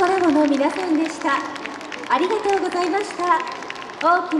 コラボの皆さんでした。ありがとうございました。大きな